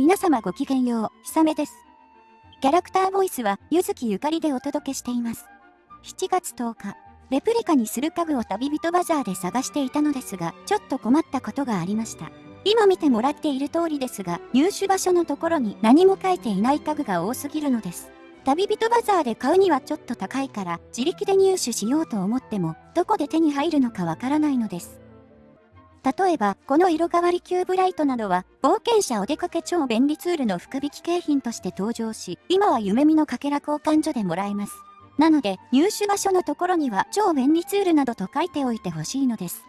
皆様ごきげんよう、ひさめです。キャラクターボイスは、ゆずきゆかりでお届けしています。7月10日、レプリカにする家具を旅人バザーで探していたのですが、ちょっと困ったことがありました。今見てもらっている通りですが、入手場所のところに何も書いていない家具が多すぎるのです。旅人バザーで買うにはちょっと高いから自力で入手しようと思ってもどこで手に入るのかわからないのです。例えば、この色変わりキューブライトなどは、冒険者お出かけ超便利ツールの福引き景品として登場し、今は夢見のかけら交換所でもらえます。なので、入手場所のところには超便利ツールなどと書いておいてほしいのです。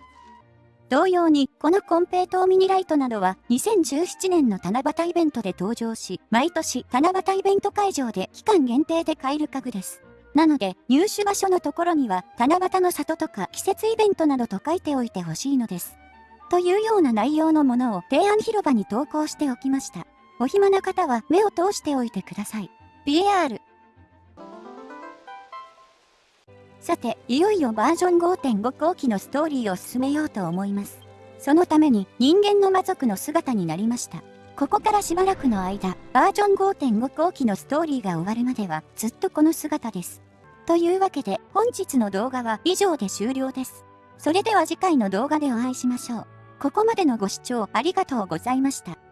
同様に、このコンペイトーミニライトなどは2017年の七夕イベントで登場し、毎年七夕イベント会場で期間限定で買える家具です。なので、入手場所のところには、七夕の里とか季節イベントなどと書いておいてほしいのです。というような内容のものを提案広場に投稿しておきました。お暇な方は目を通しておいてください。BR さて、いよいよバージョン5.5後期のストーリーを進めようと思います。そのために人間の魔族の姿になりました。ここからしばらくの間、バージョン5.5後期のストーリーが終わるまではずっとこの姿です。というわけで本日の動画は以上で終了です。それでは次回の動画でお会いしましょう。ここまでのご視聴ありがとうございました。